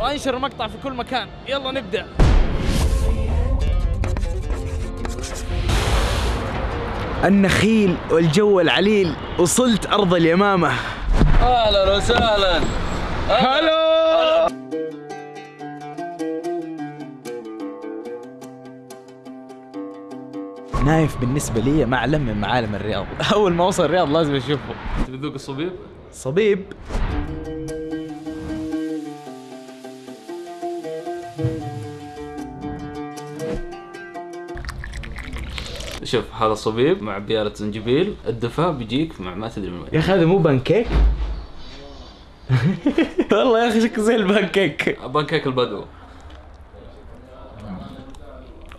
وانشر المقطع في كل مكان. يلا نبدأ. النخيل والجو العليل وصلت أرض اليمامة. أهلا وسهلا. هلو نايف بالنسبة لي معلم من معالم الرياض. أول ما وصل الرياض لازم أشوفه. تبي تذوق الصبيب؟ صبيب؟ شوف هذا صبيب مع بيالة زنجبيل الدفا بيجيك مع ما تدري من وين. يا أخي هذا مو بانكيك؟ والله يا أخي شكله زي ال pancake. pancake البدو.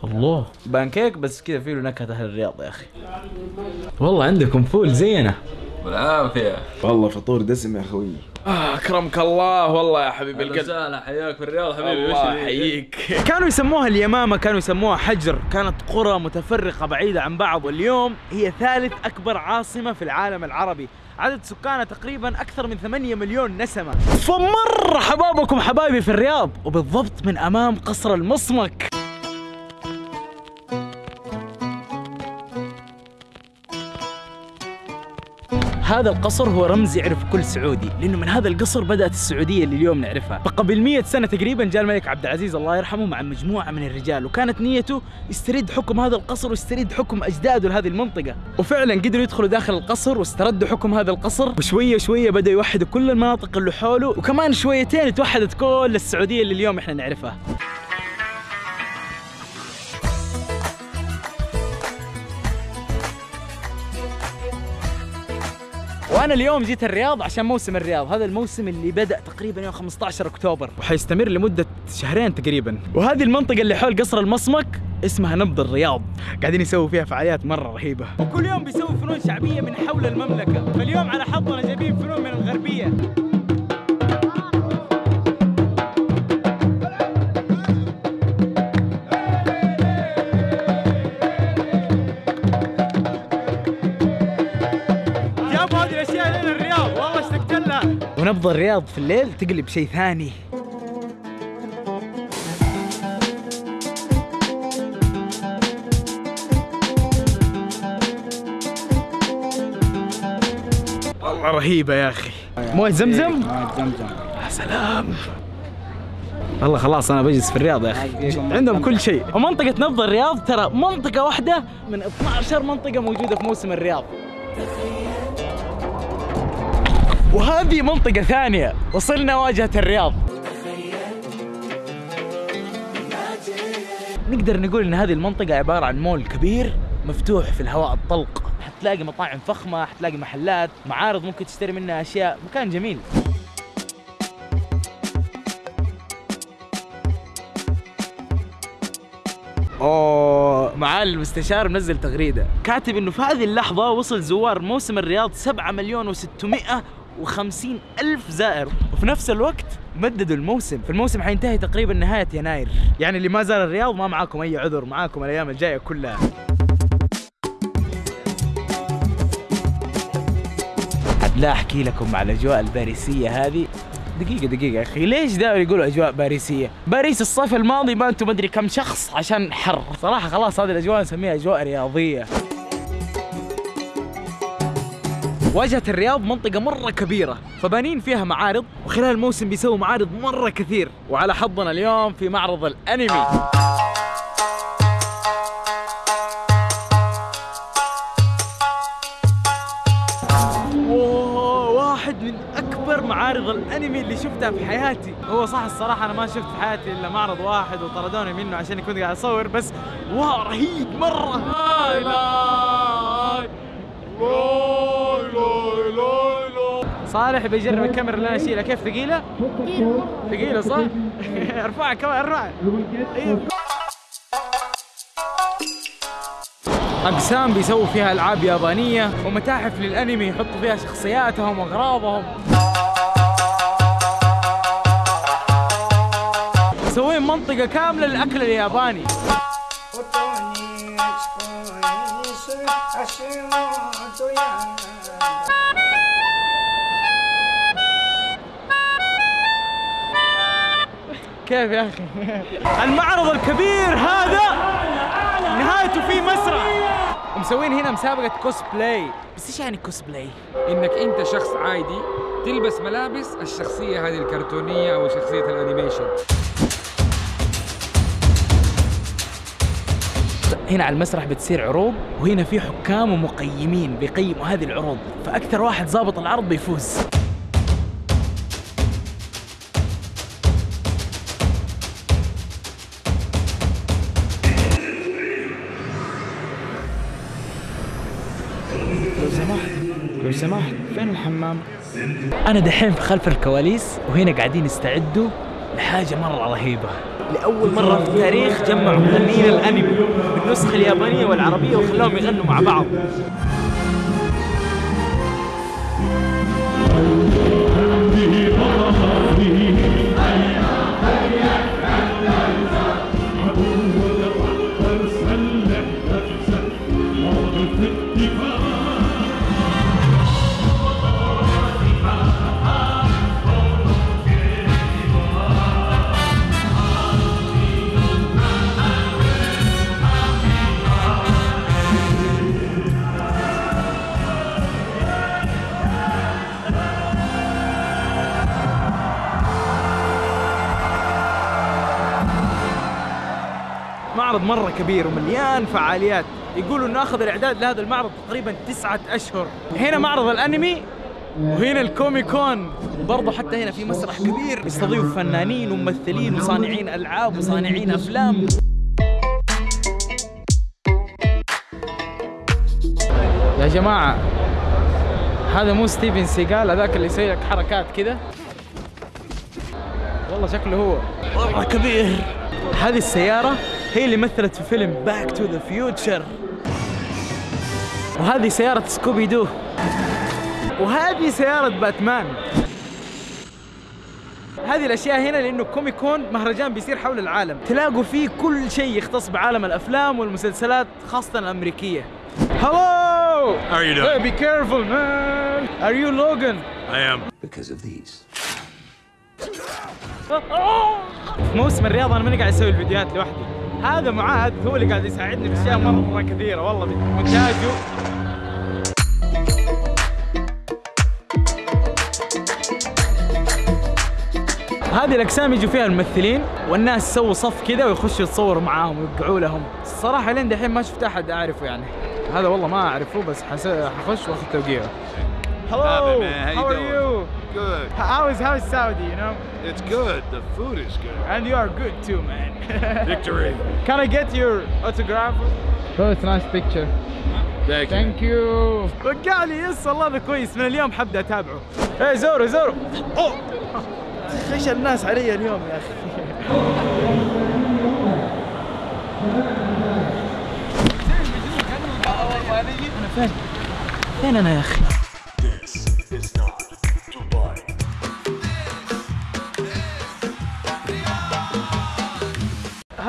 الله. بانكيك بس كذا فيه له نكهة أهل الرياض يا أخي. والله عندكم فول زينا بالعافية. والله فطور دسم يا أخوي. آه أكرمك الله والله يا حبيب أهلا القلب. وسهلا حياك في الرياض حبيبي الله يحييك. كانوا يسموها اليمامة كانوا يسموها حجر. كانت قرى متفرقة بعيدة عن بعض واليوم هي ثالث أكبر عاصمة في العالم العربي. عدد سكانها تقريبا أكثر من 8 مليون نسمة. فمرة حبابكم حبايبي في الرياض وبالضبط من أمام قصر المصمك. هذا القصر هو رمز يعرف كل سعودي لأنه من هذا القصر بدأت السعودية اللي اليوم نعرفها. فقبل 100 سنة تقريبا جاء الملك عبد العزيز الله يرحمه مع مجموعة من الرجال وكانت نيته يسترد حكم هذا القصر ويسترد حكم أجداده لهذه المنطقة. وفعلا قدروا يدخلوا داخل القصر واستردوا حكم هذا القصر وشوية شوية بدأوا يوحدوا كل المناطق اللي حوله وكمان شويتين توحدت كل السعودية اللي اليوم إحنا نعرفها. وأنا اليوم جيت الرياض عشان موسم الرياض. هذا الموسم اللي بدأ تقريبا يوم 15 أكتوبر. وحيستمر لمدة شهرين تقريبا. وهذه المنطقة اللي حول قصر المصمك اسمها نبض الرياض. قاعدين يسووا فيها فعاليات مرة رهيبة. وكل يوم بيسووا فنون شعبية من حول المملكة. فاليوم على حظنا جايبين فنون من الغربية. ونبض الرياض في الليل تقلب شيء ثاني. والله رهيبة يا أخي. مويه زمزم؟ يا سلام. والله خلاص أنا بجلس في الرياض يا أخي. عندهم كل شيء. ومنطقة نبض الرياض ترى منطقة واحدة من 12 منطقة موجودة في موسم الرياض. وهذه منطقة ثانية وصلنا واجهة الرياض. نقدر نقول إن هذه المنطقة عبارة عن مول كبير مفتوح في الهواء الطلق. حتلاقي مطاعم فخمة حتلاقي محلات معارض ممكن تشتري منها أشياء مكان جميل. أوه معالي المستشار منزل تغريدة. كاتب إنه في هذه اللحظة وصل زوار موسم الرياض 7 مليون و600 وخمسين ألف زائر. وفي نفس الوقت مددوا الموسم. فالموسم حينتهي تقريبا نهاية يناير. يعني اللي ما زار الرياض ما معاكم أي عذر معاكم الأيام الجاية كلها. لا أحكي لكم على الأجواء الباريسية هذه. دقيقة يا أخي ليش دائما يقولوا أجواء باريسية؟ باريس الصيف الماضي ماتوا مدري كم شخص عشان حر. صراحة خلاص هذه الأجواء نسميها أجواء رياضية. واجهة الرياض منطقة مرة كبيرة فبانين فيها معارض وخلال الموسم بيسووا معارض مرة كثير وعلى حظنا اليوم في معرض الأنمي. wow، واحد من أكبر معارض الأنمي اللي شفتها في حياتي. هو صح الصراحة أنا ما شفت في حياتي إلا معرض واحد وطردوني منه عشان كنت قاعد أصور بس wow رهيب مرة. لاي لاي صالح بيجرب الكاميرا اللي أنا اشيلها كيف ثقيلة؟ ثقيلة صح؟ ارفعها كمان ارفعها أيوه. أقسام بيسووا فيها ألعاب يابانية ومتاحف للأنمي يحطوا فيها شخصياتهم وأغراضهم مسوين منطقة كاملة للأكل الياباني كيف يا أخي؟ المعرض الكبير هذا نهايته في مسرح ومسوين هنا مسابقة كوسبلاي بس إيش يعني كوسبلاي؟ إنك أنت شخص عادي تلبس ملابس الشخصية هذه الكرتونية أو شخصية ال animation. هنا على المسرح بتصير عروض وهنا في حكام ومقيمين بيقيموا هذه العروض فأكثر واحد ظابط العرض بيفوز. لو سمحت لو سمحت فين الحمام؟ أنا دحين في خلف الكواليس وهنا قاعدين يستعدوا لحاجة مرة رهيبة لأول مرة في التاريخ جمعوا مغنيين الأنمي بالنسخة اليابانية والعربية وخلاهم يغنوا مع بعض معرض مرة كبير ومليان فعاليات. يقولوا إنه أخذ الإعداد لهذا المعرض تقريبا تسعة أشهر. هنا معرض الأنمي وهنا ال Comic Con برضه حتى هنا في مسرح كبير. يستضيف فنانين وممثلين وصانعين ألعاب وصانعين أفلام. يا جماعة هذا مو ستيفن سيجال هذاك اللي يسوي لك حركات كذا والله شكله هو. والله كبير. هذه السيارة هي اللي مثلت في فيلم Back to the Future وهذه سيارة Scooby-Doo وهذه سيارة باتمان هذه الأشياء هنا لأنه Comic Con مهرجان بيصير حول العالم تلاقوا فيه كل شيء يختص بعالم الأفلام والمسلسلات خاصة الأمريكية Hello! How are you doing? Hey, be careful, man! Are you Logan? I am. because of these. في موسم الرياضة أنا ماني قاعد أسوي الفيديوهات لوحدي هذا معاذ هو اللي قاعد يساعدني في أشياء مرة كثيرة والله مونتاجه هذه الأقسام يجوا فيها الممثلين والناس يسووا صف كذا ويخشوا يتصوروا معاهم ويوقعوا لهم. الصراحة لين دحين ما شفت أحد أعرفه يعني. هذا والله ما أعرفه بس. حخش وأخذ توقيعه. Hello, Happening, man. How you how are doing? you? Good. How is how is Saudi, you know? It's good. The food is good. And you are good too, man. Victory. Can I get your autograph? Oh, it's a nice picture. Thank you. Thank you. وقع لي يس والله هذا كويس من اليوم حبدا اتابعه. ايه زورو زورو. اوه خش الناس علي اليوم يا اخي. انا فين؟ فين انا يا اخي؟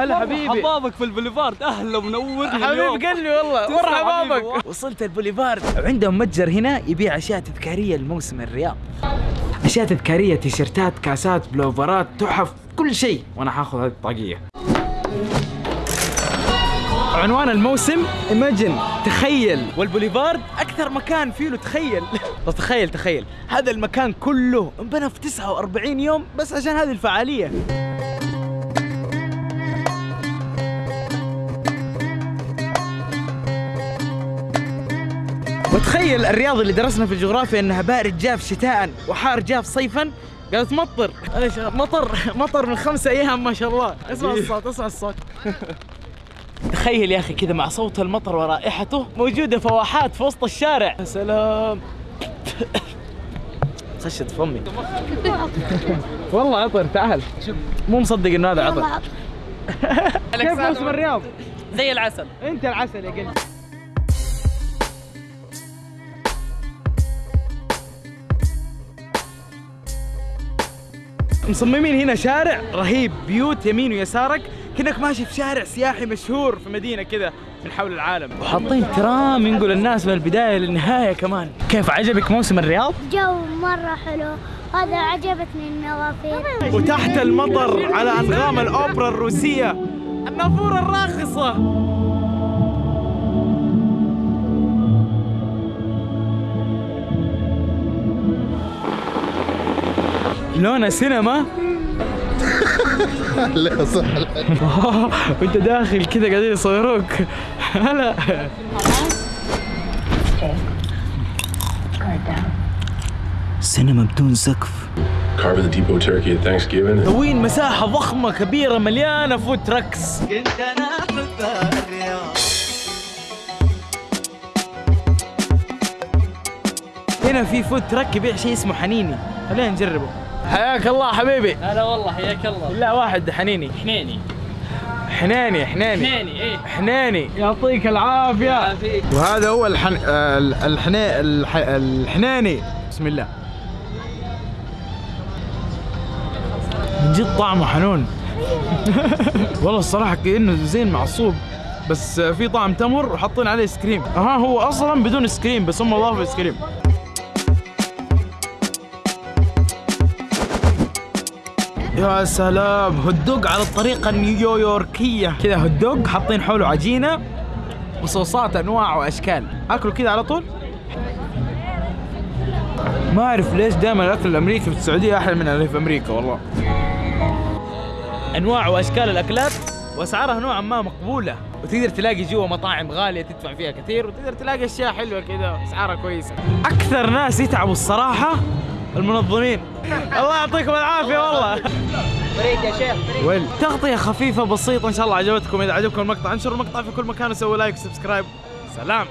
هلا حبيبي. حبابك في البوليفارد. أهلا منورني اليوم. حبيب قلبي والله مرحبا وصلت البوليفارد. وعندهم متجر هنا يبيع أشياء تذكارية لموسم الرياض. أشياء تذكارية تيشرتات كاسات بلوفرات تحف كل شيء. وأنا حاخذ هذه الطاقية. عنوان الموسم ايماجن تخيل. والبوليفارد أكثر مكان فيه له تخيل. تخيل تخيل. هذا المكان كله انبنى في 49 يوم بس عشان هذه الفعالية. وتخيل الرياض اللي درسنا في الجغرافيا انها بارد جاف شتاء وحار جاف صيفا. قالت مطر. إيش؟ مطر. مطر من خمسة أيام ما شاء الله. اسمع الصوت اسمع الصوت. تخيل يا أخي كذا مع صوت المطر ورائحته موجودة فواحات في وسط الشارع. يا سلام. خشت فمي. والله عطر تعال. مو مصدق إنه هذا عطر. كيف موسم الرياض؟ زي العسل. أنت العسل يا قلبي. مصممين هنا شارع رهيب بيوت يمين ويسارك. كأنك ماشي في شارع سياحي مشهور في مدينة كذا من حول العالم. وحاطين ترام ينقل الناس من البداية للنهاية كمان. كيف عجبك موسم الرياض؟ جو مرة حلو. هذا عجبتني النوافذ وتحت المطر على أنغام الأوبرا الروسية. النافورة الراقصة. لونها سينما؟ لا صح. وانت داخل كذا قاعدين يصوروك. هلا. سينما بدون سقف. Carving the depot turkey at Thanksgiving. وين مساحة ضخمة كبيرة مليانة food trucks هنا في food truck يبيع شيء اسمه حنيني. خلينا نجربه. حياك الله حبيبي. هلا والله حياك الله. لا واحد حنيني. حنيني. حناني حناني حنيني إيه. حناني يعطيك العافية. يعافيك. وهذا هو الحن... الحنا... الح... الحناني بسم الله. من جد طعمه حنون. والله الصراحة كأنه زين معصوب. بس في طعم تمر وحاطين عليه ايس كريم ها هو أصلا بدون ايس كريم بس هم اضافوا ايس كريم يا سلام. هوت دوغ على الطريقة النيويوركية. كذا هوت دوغ حاطين حوله عجينة وصوصات أنواع وأشكال. اكله كذا على طول. ما أعرف ليش دائما الأكل الأمريكي في السعودية أحلى من اللي في أمريكا والله. أنواع وأشكال الأكلات وأسعارها نوعا ما مقبولة. وتقدر تلاقي جوا مطاعم غالية تدفع فيها كثير وتقدر تلاقي أشياء حلوة كذا اسعارها كويسة. أكثر ناس يتعبوا الصراحة المنظمين. الله يعطيكم العافية والله. بريك يا شيخ ويل. تغطية خفيفة بسيطة إن شاء الله عجبتكم. إذا عجبكم المقطع انشروا المقطع في كل مكان وسووا like و subscribe سلام.